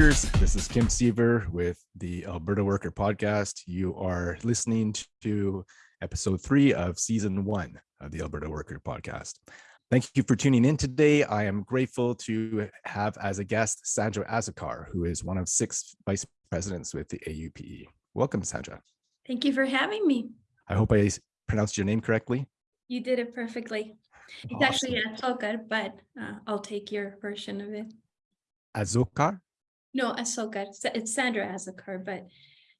Workers. This is Kim Seaver with the Alberta Worker Podcast. You are listening to episode three of season one of the Alberta Worker Podcast. Thank you for tuning in today. I am grateful to have as a guest Sandra Azikar, who is one of six vice presidents with the AUPE. Welcome, Sandra. Thank you for having me. I hope I pronounced your name correctly. You did it perfectly. It's awesome. actually Azocar, but uh, I'll take your version of it. Azocar? No, Ahsoka. It's Sandra Azikar, but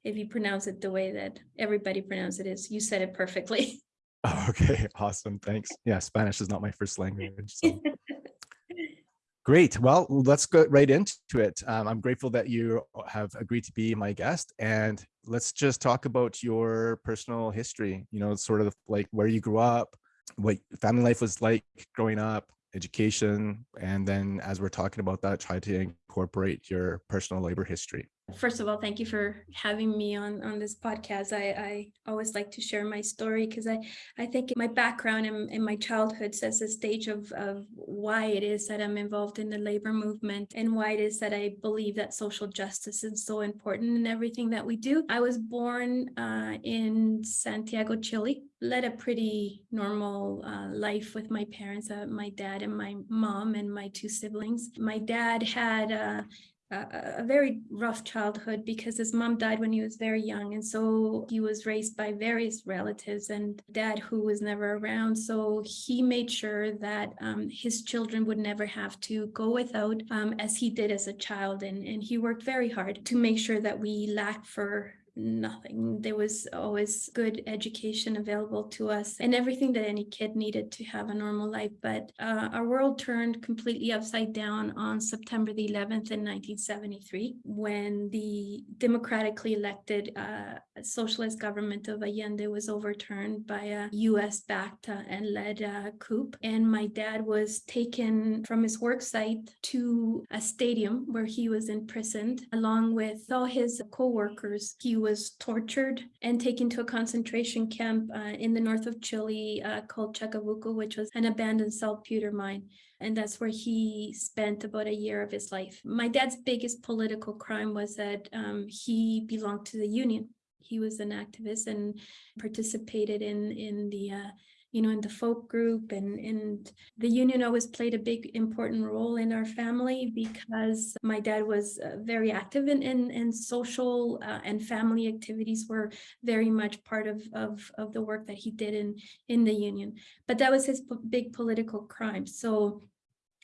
if you pronounce it the way that everybody pronounces it is, you said it perfectly. Oh, okay, awesome. Thanks. Yeah, Spanish is not my first language. So. Great. Well, let's go right into it. Um, I'm grateful that you have agreed to be my guest and let's just talk about your personal history, you know, sort of like where you grew up, what family life was like growing up, education, and then as we're talking about that, try to incorporate your personal labor history. First of all, thank you for having me on, on this podcast. I, I always like to share my story because I, I think my background and, in my childhood sets the stage of, of why it is that I'm involved in the labor movement and why it is that I believe that social justice is so important in everything that we do. I was born uh, in Santiago, Chile, led a pretty normal uh, life with my parents, uh, my dad and my mom and my two siblings. My dad had uh, a, very rough childhood because his mom died when he was very young. And so he was raised by various relatives and dad who was never around. So he made sure that um, his children would never have to go without um, as he did as a child. And, and he worked very hard to make sure that we lack for nothing. There was always good education available to us and everything that any kid needed to have a normal life. But uh, our world turned completely upside down on September the 11th in 1973 when the democratically elected uh, socialist government of Allende was overturned by a US backed uh, and led uh, coup. And my dad was taken from his work site to a stadium where he was imprisoned along with all his co-workers. He was tortured and taken to a concentration camp uh, in the north of Chile uh, called Chacabuco, which was an abandoned saltpeter mine. And that's where he spent about a year of his life. My dad's biggest political crime was that um, he belonged to the union. He was an activist and participated in, in the uh, you know, in the folk group and, and the union always played a big important role in our family because my dad was uh, very active in, in, in social uh, and family activities were very much part of, of, of the work that he did in, in the union. But that was his big political crime. So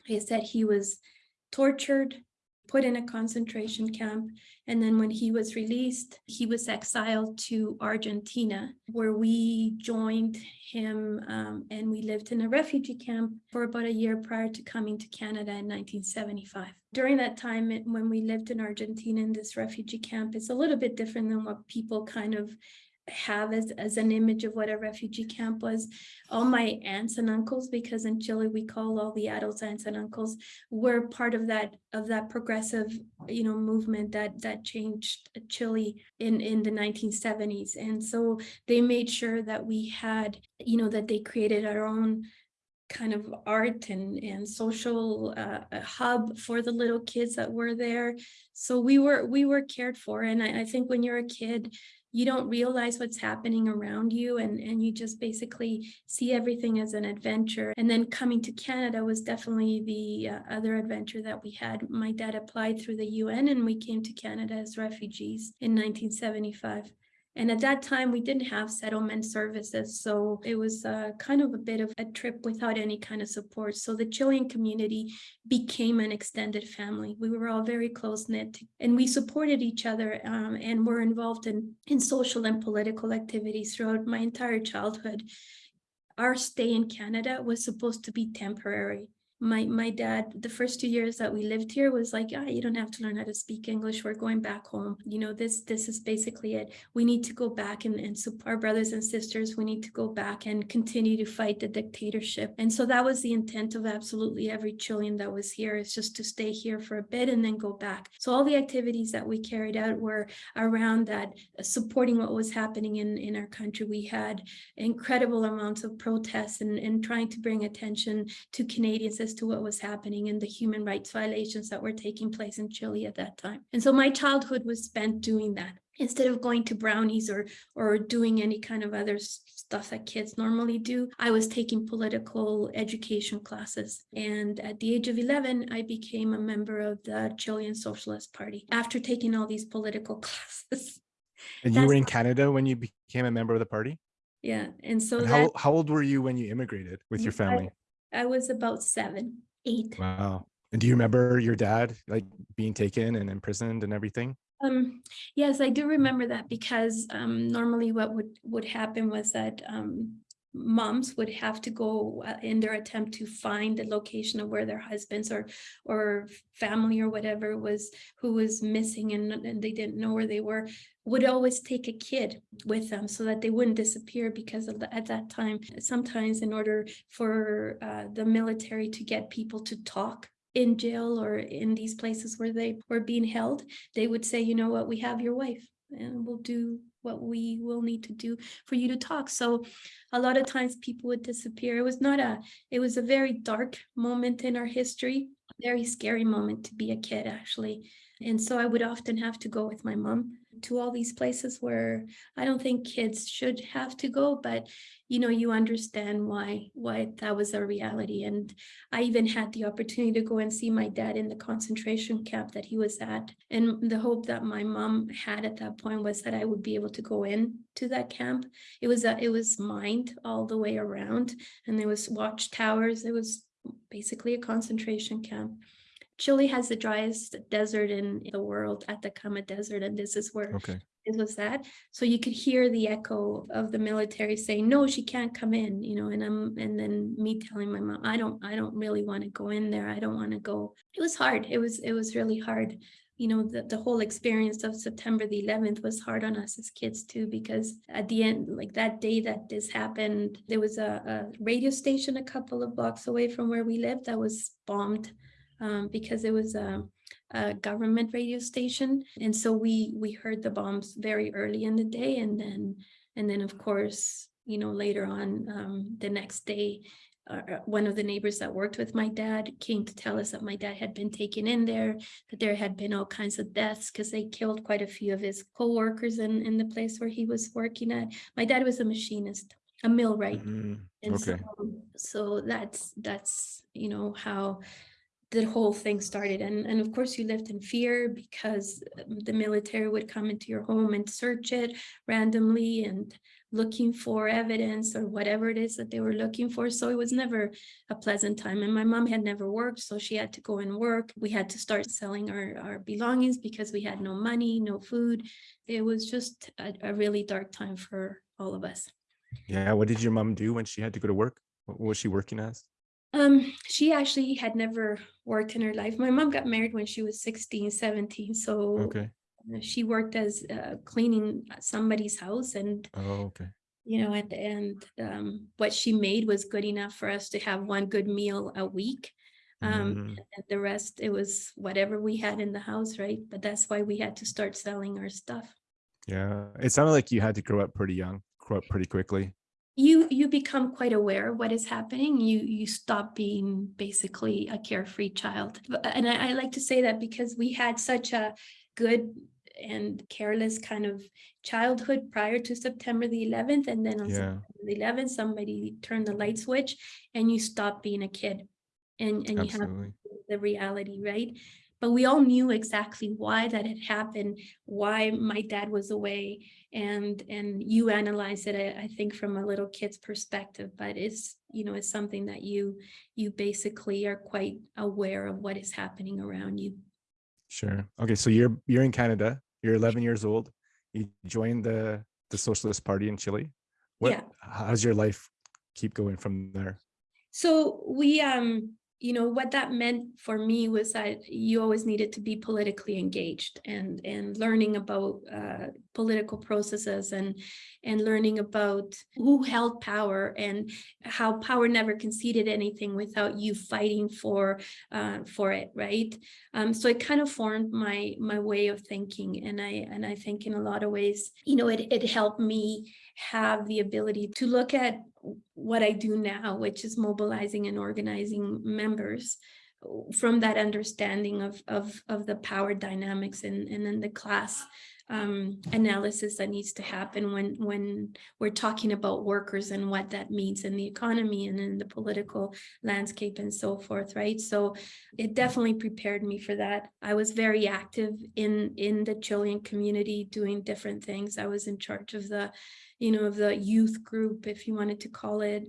he said he was tortured, put in a concentration camp. And then when he was released, he was exiled to Argentina, where we joined him um, and we lived in a refugee camp for about a year prior to coming to Canada in 1975. During that time, when we lived in Argentina in this refugee camp, it's a little bit different than what people kind of have as, as an image of what a refugee camp was. All my aunts and uncles, because in Chile we call all the adults aunts and uncles, were part of that of that progressive, you know, movement that that changed Chile in in the 1970s. And so they made sure that we had, you know, that they created our own kind of art and, and social uh, hub for the little kids that were there. So we were we were cared for. And I, I think when you're a kid, you don't realize what's happening around you and, and you just basically see everything as an adventure. And then coming to Canada was definitely the uh, other adventure that we had. My dad applied through the UN and we came to Canada as refugees in 1975. And at that time, we didn't have settlement services. So it was uh, kind of a bit of a trip without any kind of support. So the Chilean community became an extended family. We were all very close knit and we supported each other um, and were involved in, in social and political activities throughout my entire childhood. Our stay in Canada was supposed to be temporary my my dad the first two years that we lived here was like ah you don't have to learn how to speak english. We're going back home. You know this this is basically it. We need to go back and, and support our brothers and sisters we need to go back and continue to fight the dictatorship. And so that was the intent of absolutely every chilean that was here is just to stay here for a bit and then go back. So all the activities that we carried out were around that uh, supporting what was happening in in our country. We had incredible amounts of protests and, and trying to bring attention to canadians as to what was happening and the human rights violations that were taking place in Chile at that time. And so my childhood was spent doing that. Instead of going to brownies or or doing any kind of other stuff that kids normally do i was taking political education classes. And at the age of 11 i became a member of the chilean socialist party after taking all these political classes. And you were in canada when you became a member of the party? Yeah and so and that, how, how old were you when you immigrated with your family I, was about seven eight. Wow. And do you remember your dad like being taken and imprisoned and everything? Um, yes, I do remember that because um, normally what would would happen was that um, moms would have to go uh, in their attempt to find the location of where their husbands or or family or whatever was who was missing and, and they didn't know where they were would always take a kid with them so that they wouldn't disappear because the, at that time sometimes in order for uh, the military to get people to talk in jail or in these places where they were being held, they would say, you know what, we have your wife and we'll do what we will need to do for you to talk. So a lot of times people would disappear. It was not a, it was a very dark moment in our history, very scary moment to be a kid actually. And so I would often have to go with my mom to all these places where I don't think kids should have to go, but you know, you understand why why that was a reality. And I even had the opportunity to go and see my dad in the concentration camp that he was at. And the hope that my mom had at that point was that I would be able to go in to that camp. It was a, it was mined all the way around and there was watchtowers. It was basically a concentration camp. Chile has the driest desert in the world, Atacama Desert, and this is where okay it was that. So you could hear the echo of the military saying, no, she can't come in, you know, and I'm, and then me telling my mom, I don't, I don't really want to go in there. I don't want to go. It was hard. It was, it was really hard. You know, the, the whole experience of September the 11th was hard on us as kids too, because at the end, like that day that this happened, there was a, a radio station a couple of blocks away from where we lived that was bombed um, because it was a, a, government radio station. And so we we heard the bombs very early in the day. And then and then of course, you know, later on um, the next day, uh, uh, one of the neighbors that worked with my dad came to tell us that my dad had been taken in there, that there had been all kinds of deaths because they killed quite a few of his co-workers in, in the place where he was working at. My dad was a machinist, a millwright. Mm -hmm. And okay. so, so that's that's you know how the whole thing started. And and of course you lived in fear because um, the military would come into your home and search it randomly and looking for evidence or whatever it is that they were looking for. So it was never a pleasant time. And my mom had never worked so she had to go and work. We had to start selling our our belongings because we had no money no food. It was just a, a really dark time for all of us. Yeah what did your mom do when she had to go to work? What was she working as um, she actually had never worked in her life. My mom got married when she was 16, 17. So okay. she worked as uh, cleaning somebody's house and oh, okay. You know, and, and um, what she made was good enough for us to have one good meal a week. Um, mm. and the rest, it was whatever we had in the house, right? But that's why we had to start selling our stuff. Yeah, it sounded like you had to grow up pretty young, grow up pretty quickly you you become quite aware of what is happening you you stop being basically a carefree child and I, I, like to say that because we had such a good and careless kind of childhood prior to September the 11th and then on yeah. September the 11th somebody turned the light switch and you stop being a kid and and Absolutely. you have the reality right but we all knew exactly why that had happened why my dad was away and and you analyze it I, think from a little kid's perspective but it's you know it's something that you you basically are quite aware of what is happening around you. Sure. Okay so you're you're in canada you're 11 years old you joined the the socialist party in chile. What yeah. how's your life keep going from there? So we um you know what that meant for me was that you always needed to be politically engaged and and learning about uh, political processes and and learning about who held power and how power never conceded anything without you fighting for uh, for it right? Um, so it kind of formed my my way of thinking and I and I think in a lot of ways you know it, it helped me have the ability to look at what I do now, which is mobilizing and organizing members from that understanding of, of, of the power dynamics and, and then the class um, analysis that needs to happen when, when we're talking about workers and what that means in the economy and in the political landscape and so forth, right? So it definitely prepared me for that. I was very active in, in the Chilean community doing different things. I was in charge of the you know, of the youth group, if you wanted to call it,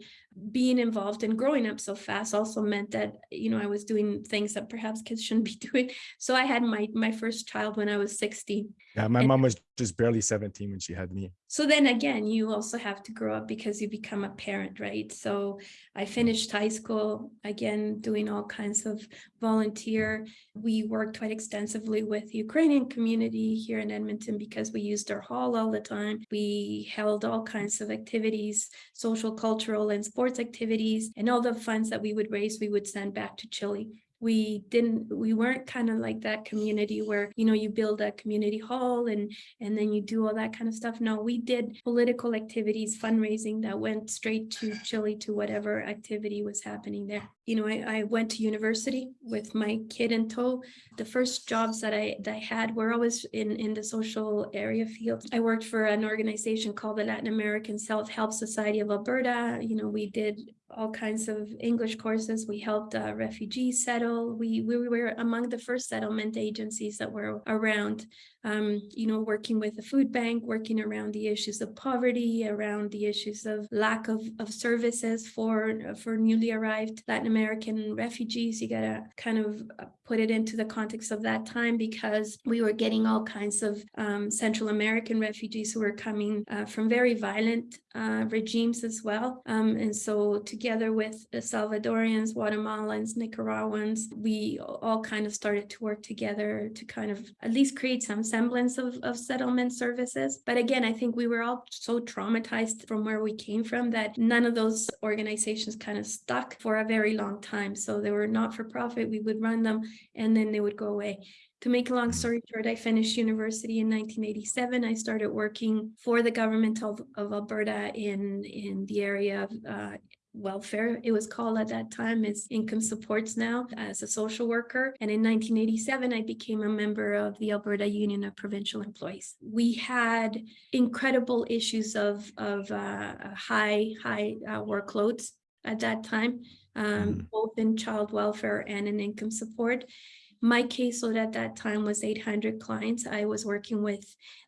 being involved and growing up so fast also meant that, you know, I was doing things that perhaps kids shouldn't be doing. So I had my my first child when I was 16. Yeah, my And- mom was just barely 17 when she had me. So then again, you also have to grow up because you become a parent, right? So I mm. finished high school, again, doing all kinds of volunteer. We worked quite extensively with the Ukrainian community here in Edmonton because we used our hall all the time. We held all kinds of activities, social, cultural, and sports activities, and all the funds that we would raise, we would send back to Chile we didn't we weren't kind of like that community where you know you build a community hall and and then you do all that kind of stuff. No we did political activities fundraising that went straight to chile to whatever activity was happening there. You know i, I went to university with my kid in tow. The first jobs that i that i had were always in in the social area field. I worked for an organization called the latin american self-help society of alberta. You know we did all kinds of English courses. We helped uh, refugees settle. We, we were among the first settlement agencies that were around, um, you know, working with the food bank, working around the issues of poverty, around the issues of lack of, of services for, for newly arrived Latin American refugees. You gotta kind of uh, put it into the context of that time because we were getting all kinds of um, Central American refugees who were coming uh, from very violent uh, regimes as well. Um, and so together with Salvadorians, Guatemalans, Nicaraguans, we all kind of started to work together to kind of at least create some semblance of, of settlement services. But again, I think we were all so traumatized from where we came from that none of those organizations kind of stuck for a very long time. So they were not for profit. We would run them and then they would go away. To make a long story short, I finished university in 1987. I started working for the government of, of Alberta in, in the area of uh, welfare, it was called at that time, is income supports now as a social worker. And in 1987, I became a member of the Alberta Union of Provincial Employees. We had incredible issues of, of uh, high, high uh, workloads at that time, um, Mhm. both in child welfare and in income support. My caseload at that time was 800 clients. I was working with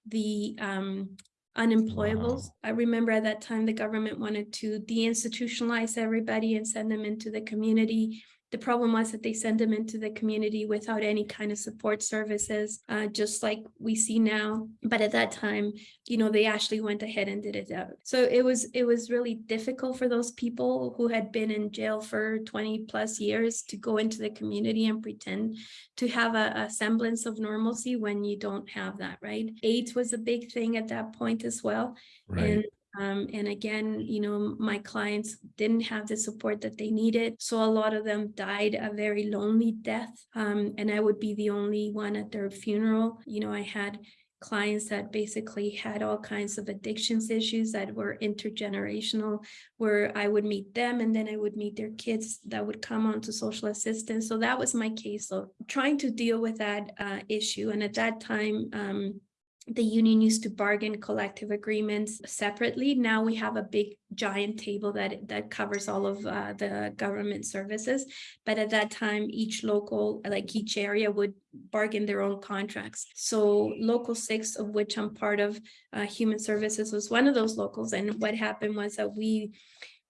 the um, unemployables. Wow. I remember at that time, the government wanted to deinstitutionalize everybody and send them into the community. The problem was that they send them into the community without any kind of support services, uh, just like we see now. But at that time, you know, they actually went ahead and did it out. So it was it was really difficult for those people who had been in jail for 20 plus years to go into the community and pretend to have a, a semblance of normalcy when you don't have that, right? AIDS was a big thing at that point as well. Right. And um, and again, you know, my clients didn't have the support that they needed. So a lot of them died a very lonely death. Um, and I would be the only one at their funeral. You know, I had clients that basically had all kinds of addictions issues that were intergenerational, where I would meet them and then I would meet their kids that would come onto social assistance. So that was my case of trying to deal with that uh, issue. And at that time, um, the union used to bargain collective agreements separately. Now we have a big giant table that that covers all of uh, the government services. But at that time, each local, like each area would bargain their own contracts. So local six, of which I'm part of, uh, human services was one of those locals. And what happened was that we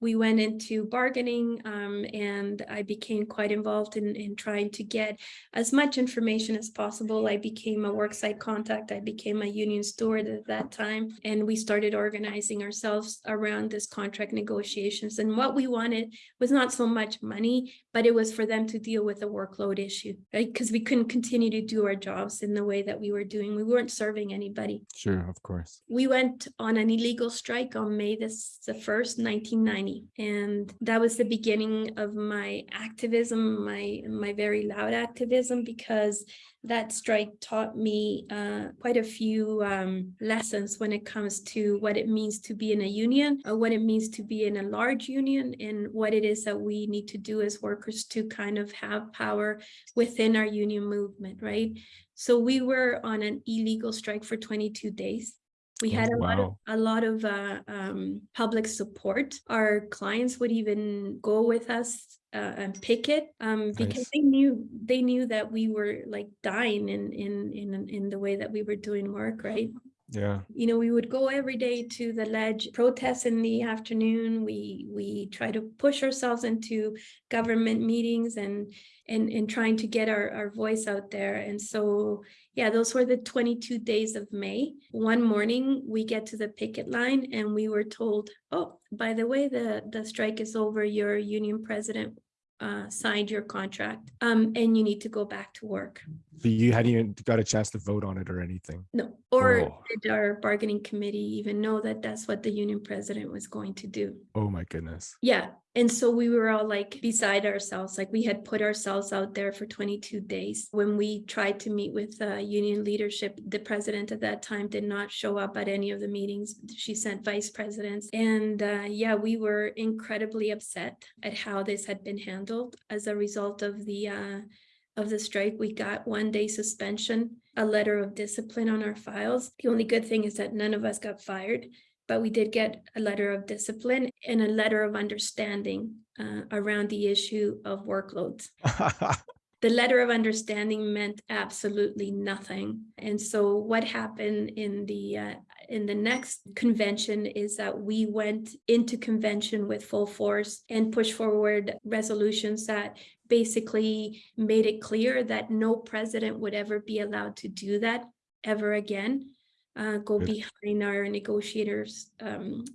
we went into bargaining um, and I became quite involved in, in trying to get as much information as possible. I became a worksite contact. I became a union steward at that time. And we started organizing ourselves around this contract negotiations. And what we wanted was not so much money, but it was for them to deal with the workload issue, right? Because we couldn't continue to do our jobs in the way that we were doing. We weren't serving anybody. Sure, of course. We went on an illegal strike on May the 1st, 1990. Tiny. And that was the beginning of my activism, my, my very loud activism, because that strike taught me uh, quite a few um, lessons when it comes to what it means to be in a union, or what it means to be in a large union, and what it is that we need to do as workers to kind of have power within our union movement, right? So we were on an illegal strike for 22 days. We Oh, had a lot of a lot of uh, um, public support. Our clients would even go with us uh, and picket um, because Nice. they knew they knew that we were like dying in in in in the way that we were doing work, right? Yeah. you know, we would go every day to the ledge, protest in the afternoon. We we try to push ourselves into government meetings and and trying to get our, our voice out there. And so yeah, those were the 22 days of May. One morning we get to the picket line and we were told, oh, by the way, the, the strike is over. Your union president uh, signed your contract um, and you need to go back to work. But you hadn't even got a chance to vote on it or anything. No, or Oh. did our bargaining committee even know that that's what the union president was going to do? Oh my goodness. Yeah, and so we were all like beside ourselves, like we had put ourselves out there for 22 days. When we tried to meet with uh, union leadership, the president at that time did not show up at any of the meetings. She sent vice presidents. And uh, yeah, we were incredibly upset at how this had been handled as a result of the uh, of the strike. We got one day suspension, a letter of discipline on our files. The only good thing is that none of us got fired but we did get a letter of discipline and a letter of understanding uh, around the issue of workloads. The letter of understanding meant absolutely nothing. And so what happened in the uh, in the next convention is that we went into convention with full force and pushed forward resolutions that basically made it clear that no president would ever be allowed to do that ever again uh, go Good. behind our negotiators um,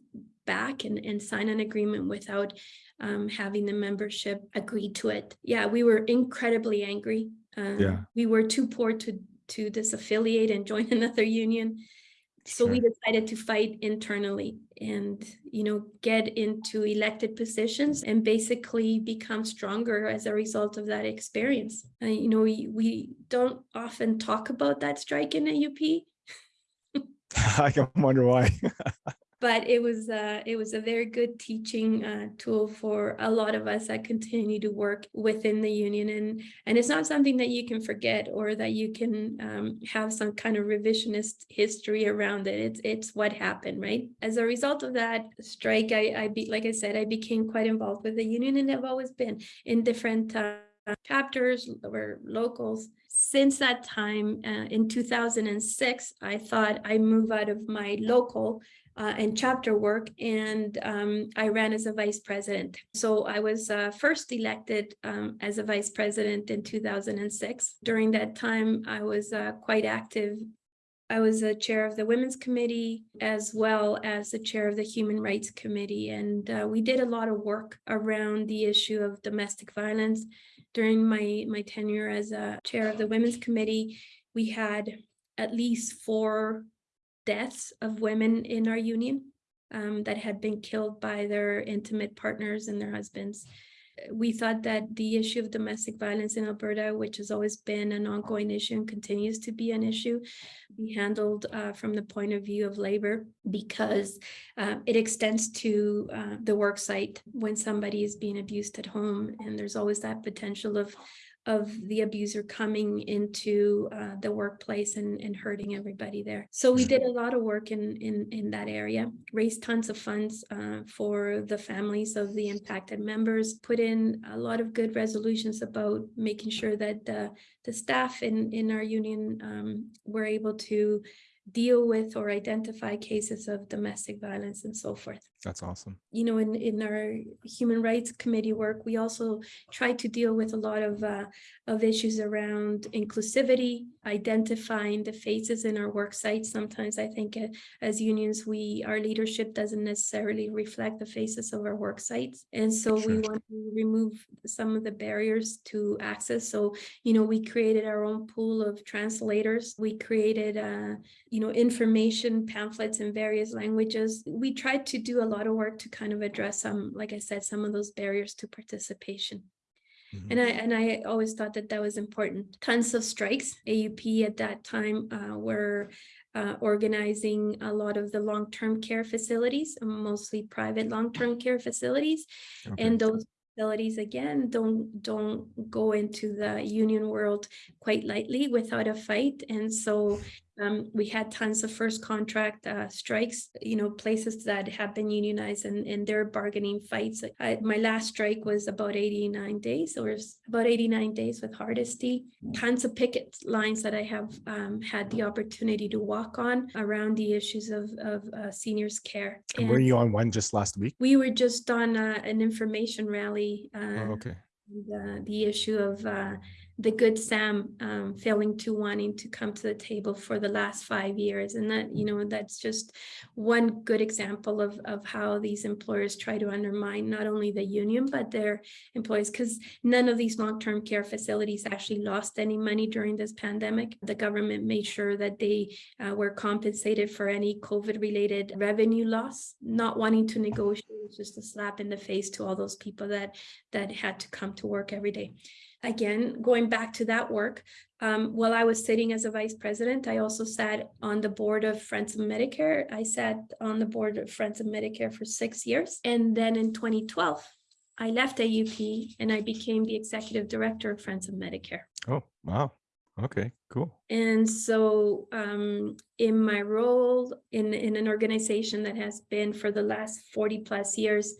back and, and sign an agreement without um, having the membership agree to it. Yeah, we were incredibly angry. Um, Yeah. We were too poor to to disaffiliate and join another union. So we decided to fight internally and, you know, get into elected positions and basically become stronger as a result of that experience. Uh, you know, we, we don't often talk about that strike in AUP, I can wonder why. but it was uh, it was a very good teaching uh, tool for a lot of us that continue to work within the union. And and it's not something that you can forget or that you can um, have some kind of revisionist history around it. It's it's what happened right? As a result of that strike I I be like I said I became quite involved with the union and I've always been in different uh, chapters or locals. Since that time uh, in 2006 I thought I move out of my local uh, and chapter work, and um, I ran as a vice president. So I was uh, first elected um, as a vice president in 2006. During that time, I was uh, quite active. I was a chair of the Women's Committee as well as the chair of the Human Rights Committee, and uh, we did a lot of work around the issue of domestic violence. During my my tenure as a chair of the Women's Committee, we had at least four deaths of women in our union um, that had been killed by their intimate partners and their husbands. We thought that the issue of domestic violence in Alberta, which has always been an ongoing issue and continues to be an issue, be handled uh, from the point of view of labor because uh, it extends to uh, the work site when somebody is being abused at home. And there's always that potential of of the abuser coming into uh, the workplace and, and hurting everybody there. So we did a lot of work in in, in that area, raised tons of funds uh, for the families of the impacted members, put in a lot of good resolutions about making sure that the, the staff in, in our union um, were able to deal with or identify cases of domestic violence and so forth That's awesome. you know, in, in our human rights committee work, we also try to deal with a lot of, uh, of issues around inclusivity, identifying the faces in our work sites. Sometimes I think uh, as unions, we, our leadership doesn't necessarily reflect the faces of our work sites. And so we want to remove some of the barriers to access. So, you know, we created our own pool of translators. We created, uh, you know, information pamphlets in various languages. We tried to do a lot of work to kind of address some, like I said, some of those barriers to participation. Mhm. And I and I always thought that that was important. Tons of strikes. AUP at that time uh, were uh, organizing a lot of the long-term care facilities, mostly private long-term care facilities. Okay. And those facilities, again, don't don't go into the union world quite lightly without a fight. And so um, we had tons of first contract uh, strikes, you know, places that have been unionized and, and their bargaining fights. I, my last strike was about 89 days or about 89 days with Hardesty. Tons of picket lines that I have um, had the opportunity to walk on around the issues of, of uh, seniors care. And were you on one just last week? we were just on uh, an information rally Oh, uh, okay. the, the issue of uh, the good Sam um, failing to wanting to come to the table for the last five years. And that, you know, that's just one good example of, of how these employers try to undermine not only the union, but their employees, because none of these long-term care facilities actually lost any money during this pandemic. The government made sure that they uh, were compensated for any COVID-related revenue loss. Not wanting to negotiate just a slap in the face to all those people that that had to come to work every day. Again, going back to that work, um, while I was sitting as a vice president, I also sat on the board of Friends of Medicare. I sat on the board of Friends of Medicare for six years. And then in 2012, I left AUP and I became the executive director of Friends of Medicare. Oh, wow. Okay, cool. And so um, in my role in, in an organization that has been for the last 40 plus years,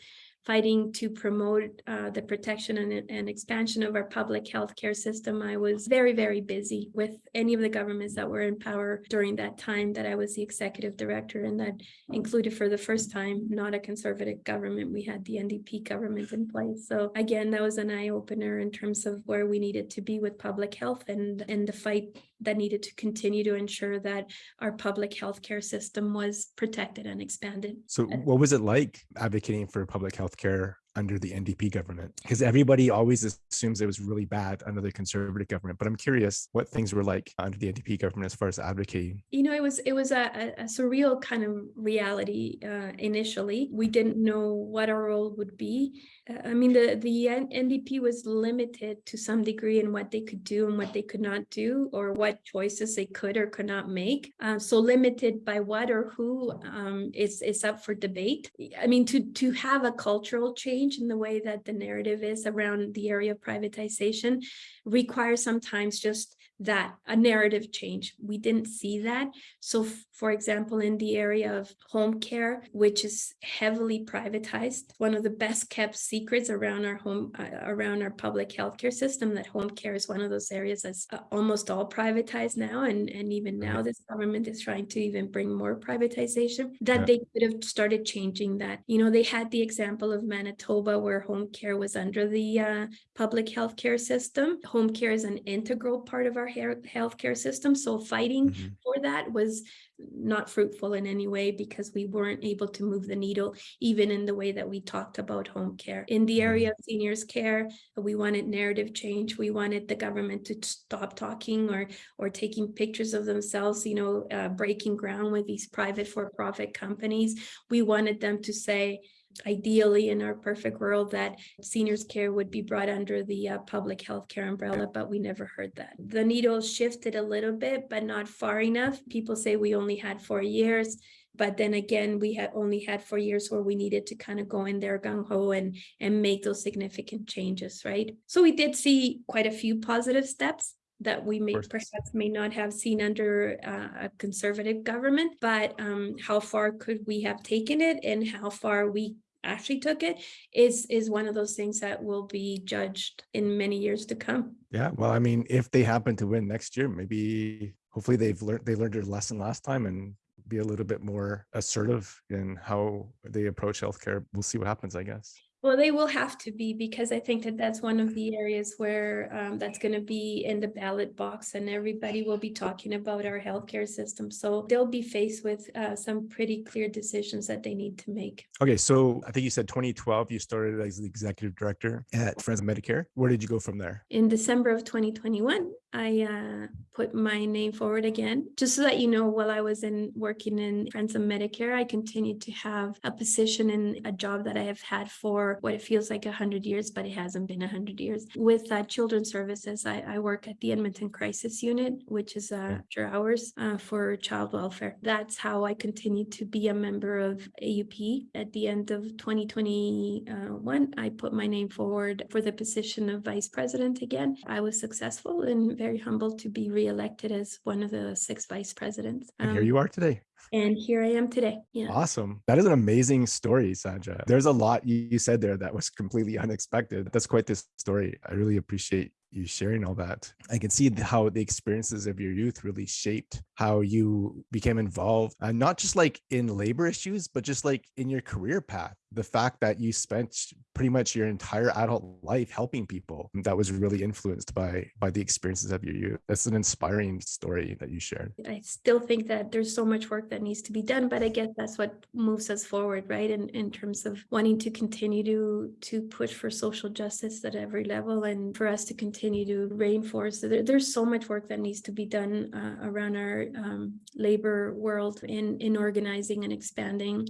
fighting to promote uh, the protection and, and expansion of our public health care system, I was very, very busy with any of the governments that were in power during that time that I was the executive director and that included for the first time, not a conservative government. We had the NDP government in place. So again, that was an eye opener in terms of where we needed to be with public health and, and the fight that needed to continue to ensure that our public health care system was protected and expanded. So Uh, what was it like advocating for public health care under the NDP government? Because everybody always assumes it was really bad under the conservative government, but I'm curious what things were like under the NDP government as far as advocating. you know, it was it was a, a, a surreal kind of reality uh, initially. We didn't know what our role would be. I mean, the the NDP was limited to some degree in what they could do and what they could not do, or what choices they could or could not make. Uh, so limited by what or who um, is is up for debate. I mean, to to have a cultural change in the way that the narrative is around the area of privatization requires sometimes just that a narrative change. We didn't see that. So for example, in the area of home care, which is heavily privatized, one of the best kept secrets around our home, uh, around our public healthcare system, that home care is one of those areas that's uh, almost all privatized now. And, and even now this government is trying to even bring more privatization, that Yeah. they could have started changing that. You know, they had the example of Manitoba where home care was under the uh, public healthcare system. Home care is an integral part of our hair, healthcare system. So fighting Mhm. for that was not fruitful in any way because we weren't able to move the needle, even in the way that we talked about home care. In the area of seniors care, we wanted narrative change. We wanted the government to stop talking or or taking pictures of themselves, you know, uh, breaking ground with these private for-profit companies. We wanted them to say, ideally in our perfect world that seniors care would be brought under the uh, public health care umbrella but we never heard that. The needle shifted a little bit but not far enough. People say we only had four years but then again we had only had four years where we needed to kind of go in there gung-ho and and make those significant changes right? So we did see quite a few positive steps that we may perhaps may not have seen under uh, a conservative government, but um, how far could we have taken it and how far we actually took it is is one of those things that will be judged in many years to come. Yeah, well, I mean, if they happen to win next year, maybe hopefully they've learned they learned their lesson last time and be a little bit more assertive in how they approach healthcare. We'll see what happens, I guess. Well, they will have to be because I think that that's one of the areas where um, that's going to be in the ballot box and everybody will be talking about our healthcare system. So they'll be faced with uh, some pretty clear decisions that they need to make. Okay, so I think you said 2012 you started as the executive director at Friends of Medicare. Where did you go from there? In December of 2021, I uh, put my name forward again. Just so that you know, while I was in working in Friends of Medicare, I continued to have a position in a job that I have had for what it feels like 100 years, but it hasn't been 100 years. With uh, Children's Services, I, I, work at the Edmonton Crisis Unit, which is uh, after hours uh, for child welfare. That's how I continue to be a member of AUP. At the end of 2021, I put my name forward for the position of vice president again. I was successful and very humbled to be reelected as one of the six vice presidents. Um, and here you are today. And here I am today. Yeah. Awesome. That is an amazing story, Sandra. There's a lot you said there that was completely unexpected. That's quite this story. I really appreciate you sharing all that. I can see how the experiences of your youth really shaped how you became involved, and uh, not just like in labor issues, but just like in your career path. The fact that you spent pretty much your entire adult life helping people that was really influenced by by the experiences of your youth. That's an inspiring story that you shared. I still think that there's so much work that needs to be done, but I guess that's what moves us forward, right? In in terms of wanting to continue to to push for social justice at every level and for us to continue to reinforce. There, there's so much work that needs to be done uh, around our um, labor world in, in organizing and expanding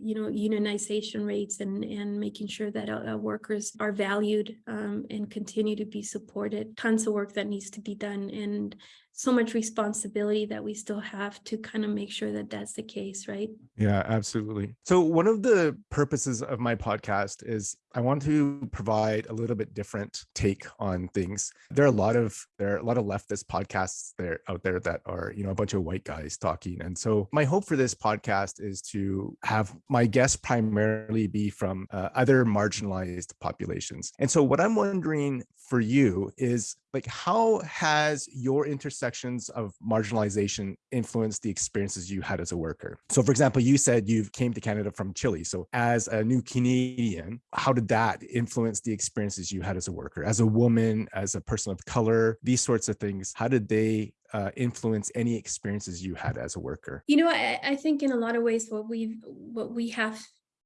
you know unionization rates and and making sure that uh, workers are valued um, and continue to be supported. Tons of work that needs to be done and so much responsibility that we still have to kind of make sure that that's the case, right? Yeah, absolutely. So one of the purposes of my podcast is I want to provide a little bit different take on things. There are a lot of there are a lot of leftist podcasts there out there that are, you know, a bunch of white guys talking. And so my hope for this podcast is to have my guests primarily be from uh, other marginalized populations. And so what I'm wondering for you is like how has your intersections of marginalization influenced the experiences you had as a worker? So for example you said you came to canada from chile. So as a new canadian how did that influence the experiences you had as a worker? As a woman as a person of color these sorts of things how did they uh, influence any experiences you had as a worker? You know, I, I think in a lot of ways, what we've what we have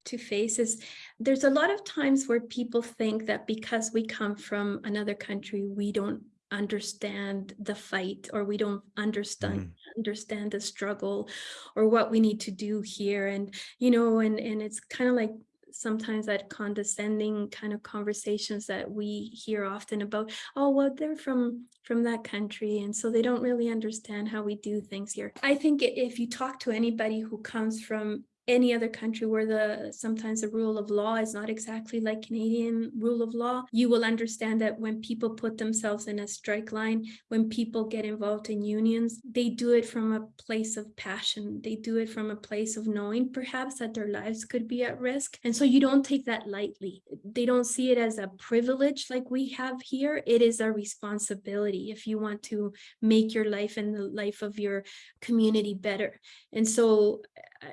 to face is there's a lot of times where people think that because we come from another country, we don't understand the fight or we don't understand mm. understand the struggle or what we need to do here and you know and and it's kind of like sometimes that condescending kind of conversations that we hear often about oh well they're from from that country and so they don't really understand how we do things here i think if you talk to anybody who comes from any other country where the sometimes the rule of law is not exactly like Canadian rule of law, you will understand that when people put themselves in a strike line, when people get involved in unions, they do it from a place of passion. They do it from a place of knowing perhaps that their lives could be at risk. And so you don't take that lightly. They don't see it as a privilege like we have here. It is a responsibility if you want to make your life and the life of your community better. And so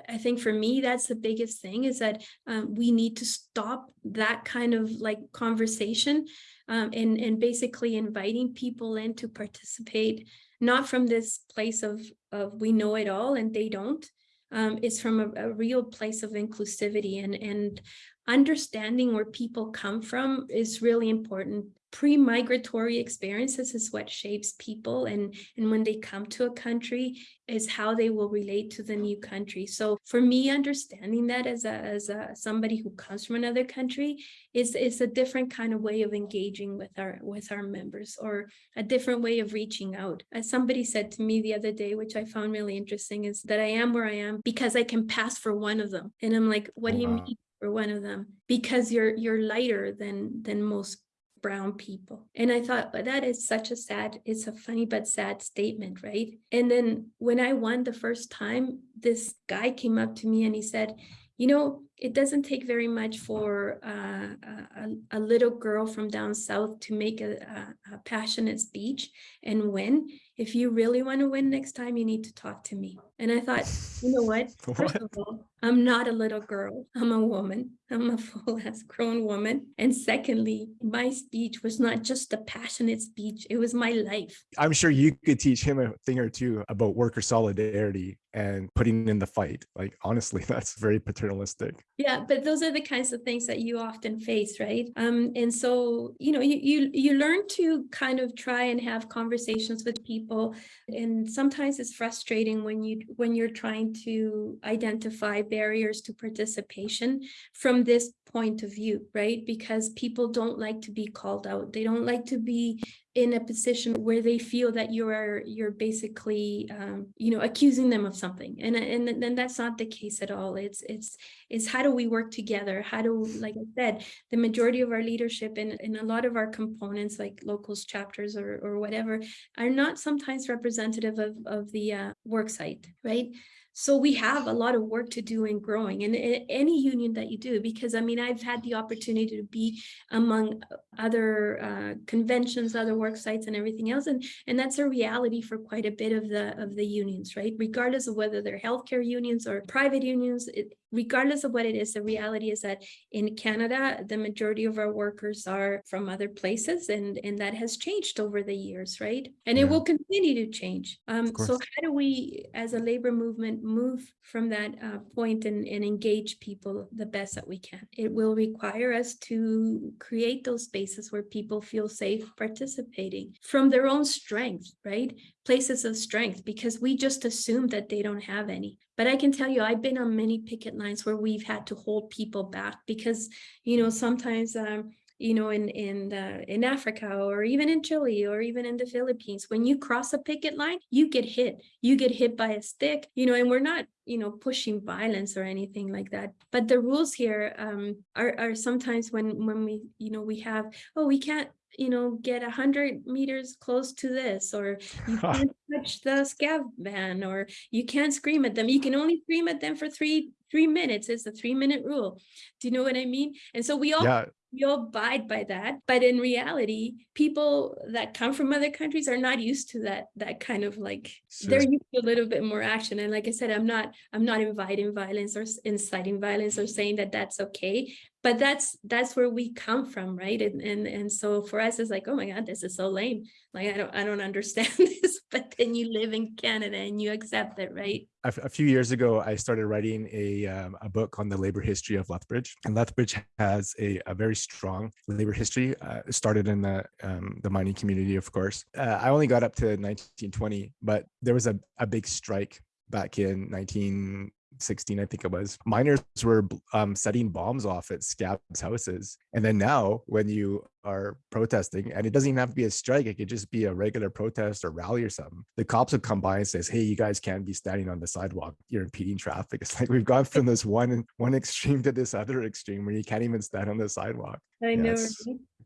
I think for me, that's the biggest thing is that um, we need to stop that kind of like conversation um, and, and basically inviting people in to participate, not from this place of, of we know it all and they don't. Um, it's from a, a real place of inclusivity and, and understanding where people come from is really important pre-migratory experiences is what shapes people and and when they come to a country is how they will relate to the new country. So for me understanding that as a as a somebody who comes from another country is is a different kind of way of engaging with our with our members or a different way of reaching out. As somebody said to me the other day which i found really interesting is that i am where i am because i can pass for one of them. And i'm like what do you mean for one of them? Because you're you're lighter than than most brown people. And I thought, well, that is such a sad, it's a funny but sad statement, right? And then when I won the first time, this guy came up to me and he said, you know, it doesn't take very much for uh, a, a, little girl from down south to make a, a, a passionate speech and win if you really want to win next time, you need to talk to me. And I thought, you know what? First what? of all, I'm not a little girl. I'm a woman. I'm a full ass grown woman. And secondly, my speech was not just a passionate speech. It was my life. I'm sure you could teach him a thing or two about worker solidarity and putting in the fight. Like, honestly, that's very paternalistic. Yeah, but those are the kinds of things that you often face, right? Um, and so, you know, you, you, you learn to kind of try and have conversations with people. And sometimes it's frustrating when you when you're trying to identify barriers to participation from this point of view, right? Because people don't like to be called out. They don't like to be in a position where they feel that you're you're basically um, you know accusing them of something. And and then that's not the case at all. It's it's it's how do we work together? How do like i said the majority of our leadership and, and a lot of our components like locals chapters or or whatever are not sometimes representative of of the uh, work site right so we have a lot of work to do in growing and any union that you do, because I mean, I've had the opportunity to be among other uh, conventions, other work sites and everything else. And, and that's a reality for quite a bit of the, of the unions, right? Regardless of whether they're healthcare unions or private unions, it, regardless of what it is, the reality is that in Canada, the majority of our workers are from other places and, and that has changed over the years, right? And yeah. it will continue to change. Um, so how do we, as a labor movement, move from that uh, point and, and engage people the best that we can? It will require us to create those spaces where people feel safe participating from their own strength, right? Places of strength, because we just assume that they don't have any. But I can tell you, I've been on many picket lines where we've had to hold people back because, you know, sometimes, um, you know, in in uh, in Africa or even in Chile or even in the Philippines, when you cross a picket line, you get hit. You get hit by a stick, you know, and we're not, you know, pushing violence or anything like that. But the rules here um, are are sometimes when when we, you know, we have, oh, we can't you know, get a hundred meters close to this, or you can't touch the scab van, or you can't scream at them. You can only scream at them for three three minutes. It's a three minute rule. Do you know what I mean? And so we all yeah all abide by that but in reality people that come from other countries are not used to that that kind of like sure. they're used to a little bit more action and like i said i'm not i'm not inviting violence or inciting violence or saying that that's okay but that's that's where we come from right and and and so for us it's like oh my god this is so lame like i don't i don't understand this but then you live in canada and you accept it right a, a few years ago i started writing a um, a book on the labor history of lethbridge and lethbridge has a, a very strong labor history. Uh, started in the um, the mining community, of course. Uh, I only got up to 1920, but there was a, a big strike back in 19 16, I think it was, miners were um, setting bombs off at scabs houses. And then now when you are protesting, and it doesn't even have to be a strike, it could just be a regular protest or rally or something. The cops would come by and says, hey, you guys can't be standing on the sidewalk. You're impeding traffic. It's like we've gone from this one one extreme to this other extreme where you can't even stand on the sidewalk. I yeah, know.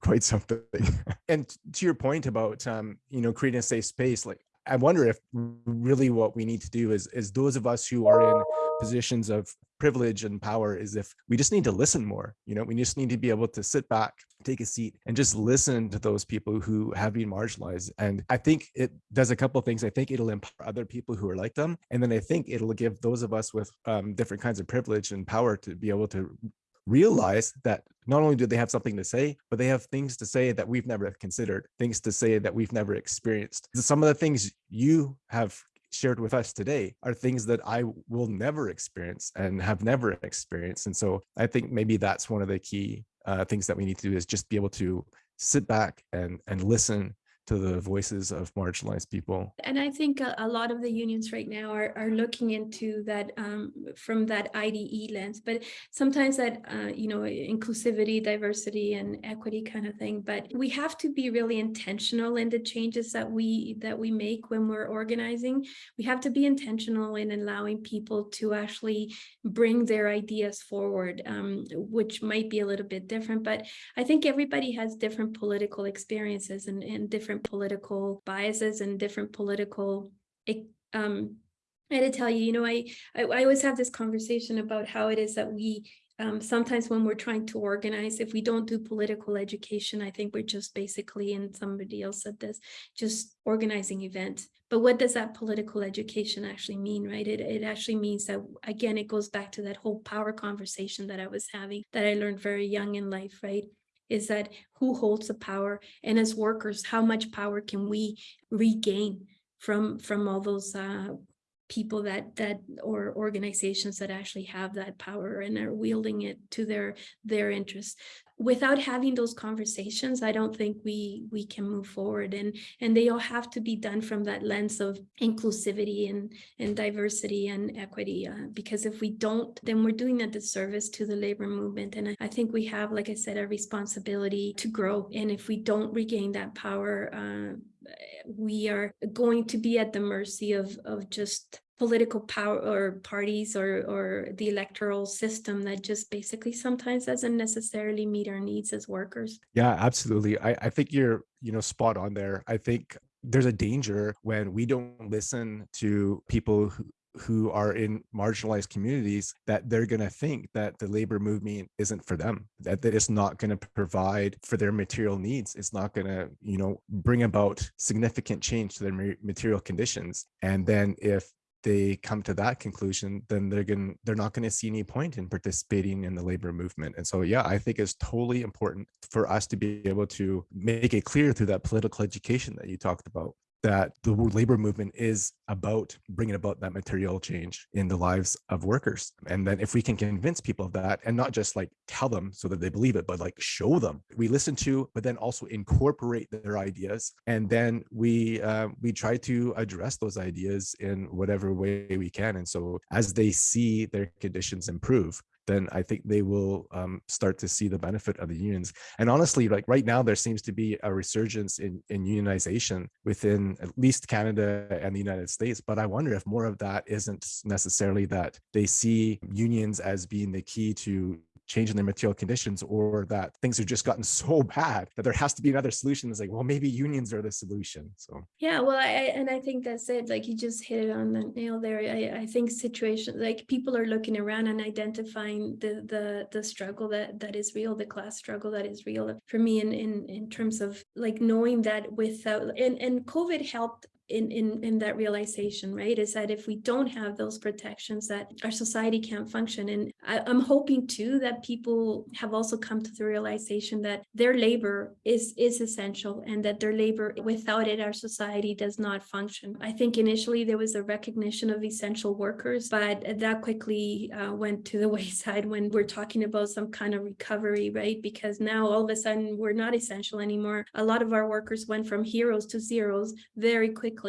Quite something. and to your point about um, you know, creating a safe space, like I wonder if really what we need to do is is those of us who are in positions of privilege and power is if we just need to listen more you know we just need to be able to sit back take a seat and just listen to those people who have been marginalized. And i think it does a couple of things. I think it'll empower other people who are like them. And then i think it'll give those of us with um, different kinds of privilege and power to be able to realize that not only do they have something to say, but they have things to say that we've never considered, things to say that we've never experienced. Some of the things you have shared with us today are things that I will never experience and have never experienced. And so I think maybe that's one of the key uh, things that we need to do is just be able to sit back and and listen to the voices of marginalized people. And I think a, a lot of the unions right now are, are looking into that um, from that IDE lens, but sometimes that, uh, you know, inclusivity, diversity and equity kind of thing. But we have to be really intentional in the changes that we that we make when we're organizing. We have to be intentional in allowing people to actually bring their ideas forward, um, which might be a little bit different. But I think everybody has different political experiences and, and different different political biases and different political um I had to tell you, you know, I, I, I always have this conversation about how it is that we um, sometimes when we're trying to organize, if we don't do political education, I think we're just basically, and somebody else said this, just organizing events. But what does that political education actually mean, right? It, it actually means that, again, it goes back to that whole power conversation that I was having that I learned very young in life, right? Is that who holds the power? And as workers, how much power can we regain from from all those uh, people that that or organizations that actually have that power and are wielding it to their their interests without having those conversations i don't think we we can move forward. And and they all have to be done from that lens of inclusivity and and diversity and equity uh, because if we don't then we're doing a disservice to the labor movement. And I, I think we have like i said a responsibility to grow. And if we don't regain that power uh, we are going to be at the mercy of of just political power or parties or or the electoral system that just basically sometimes doesn't necessarily meet our needs as workers. Yeah absolutely. I i think you're you know spot on there. I think there's a danger when we don't listen to people who, who are in marginalized communities that they're going to think that the labor movement isn't for them that, that it's not going to provide for their material needs. It's not going to you know bring about significant change to their material conditions. And then if they come to that conclusion then they're going they're not going to see any point in participating in the labor movement. And so yeah i think it's totally important for us to be able to make it clear through that political education that you talked about that the labor movement is about bringing about that material change in the lives of workers. And then if we can convince people of that and not just like tell them so that they believe it, but like show them, we listen to, but then also incorporate their ideas. And then we, uh, we try to address those ideas in whatever way we can. And so as they see their conditions improve, then I think they will um, start to see the benefit of the unions. And honestly, like right now, there seems to be a resurgence in, in unionization within at least Canada and the United States. But I wonder if more of that isn't necessarily that they see unions as being the key to changing their material conditions or that things have just gotten so bad that there has to be another solution. It's like well maybe unions are the solution so. Yeah well I, and i think that's it like you just hit it on the nail there. I, I think situations like people are looking around and identifying the the the struggle that that is real the class struggle that is real. For me in in in terms of like knowing that without and and covid helped in, in, in that realization, right? Is that if we don't have those protections, that our society can't function. And I, I'm hoping too that people have also come to the realization that their labor is is essential and that their labor, without it, our society does not function. I think initially there was a recognition of essential workers, but that quickly uh, went to the wayside when we're talking about some kind of recovery, right? Because now all of a sudden we're not essential anymore. A lot of our workers went from heroes to zeros very quickly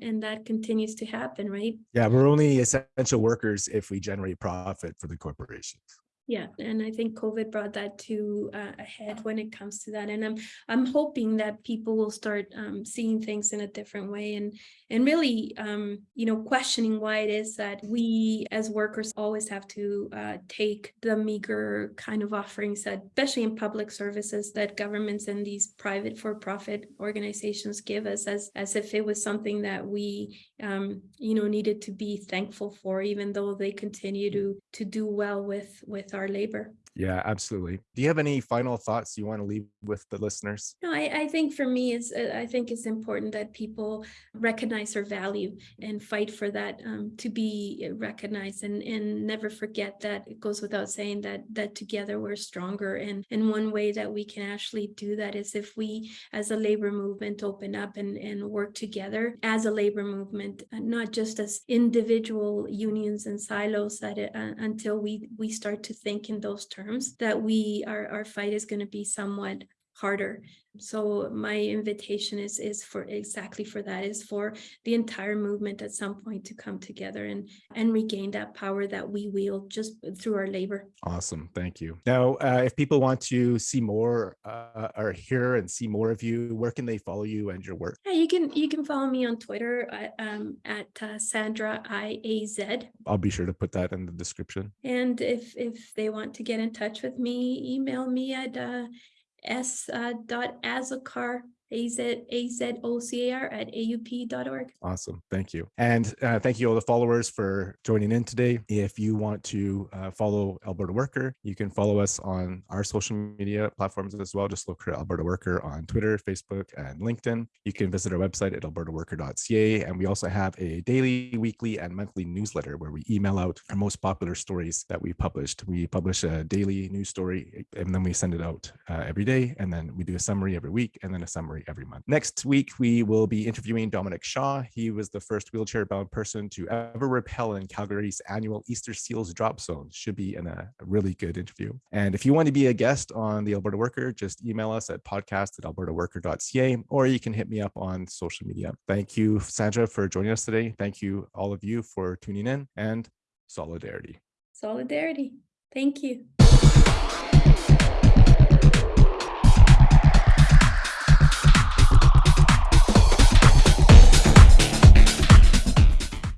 and that continues to happen right? Yeah we're only essential workers if we generate profit for the corporations yeah and i think covid brought that to uh, ahead when it comes to that and i'm i'm hoping that people will start um, seeing things in a different way and and really um, you know questioning why it is that we as workers always have to uh, take the meager kind of offerings that especially in public services that governments and these private for-profit organizations give us as as if it was something that we um, you know needed to be thankful for even though they continue to to do well with with our labor. Yeah, absolutely. Do you have any final thoughts you want to leave with the listeners? No, I, I think for me, it's, uh, I think it's important that people recognize their value and fight for that um, to be recognized and, and never forget that it goes without saying that that together we're stronger. And, and one way that we can actually do that is if we as a labor movement open up and, and work together as a labor movement, uh, not just as individual unions and silos that it, uh, until we, we start to think in those terms terms that we our, our fight is going to be somewhat harder so my invitation is is for exactly for that is for the entire movement at some point to come together and and regain that power that we wield just through our labor. Awesome. Thank you. Now uh, if people want to see more uh, or hear and see more of you where can they follow you and your work? Yeah you can you can follow me on twitter at, um, at uh, sandra iaz i'll be sure to put that in the description. And if if they want to get in touch with me email me at uh, azocar at aup.org. Awesome. Thank you. And uh, thank you all the followers for joining in today. If you want to uh, follow Alberta Worker, you can follow us on our social media platforms as well. Just look for Alberta Worker on Twitter, Facebook, and LinkedIn. You can visit our website at albertaworker.ca. And we also have a daily, weekly, and monthly newsletter where we email out our most popular stories that we published. We publish a daily news story and then we send it out uh, every day. And then we do a summary every week and then a summary every month. Next week, we will be interviewing Dominic Shaw. He was the first wheelchair bound person to ever rappel in Calgary's annual Easter Seals drop zone. Should be in a, a really good interview. And if you want to be a guest on the Alberta Worker, just email us at podcast at albertaworker.ca or you can hit me up on social media. Thank you, Sandra, for joining us today. Thank you, all of you, for tuning in and solidarity. Solidarity. Thank you.